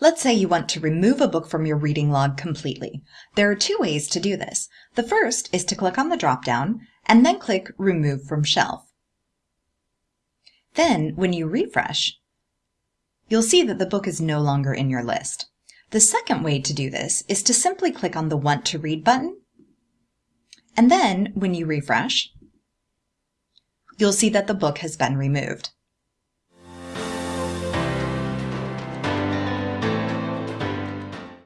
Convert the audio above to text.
Let's say you want to remove a book from your reading log completely. There are two ways to do this. The first is to click on the drop-down and then click Remove from Shelf. Then, when you refresh, you'll see that the book is no longer in your list. The second way to do this is to simply click on the Want to Read button, and then when you refresh, you'll see that the book has been removed.